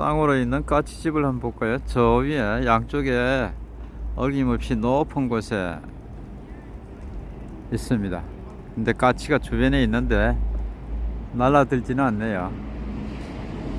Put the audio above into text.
쌍으로 있는 까치집을 한번 볼까요? 저 위에 양쪽에 어김없이 높은 곳에 있습니다. 근데 까치가 주변에 있는데 날아들지는 않네요.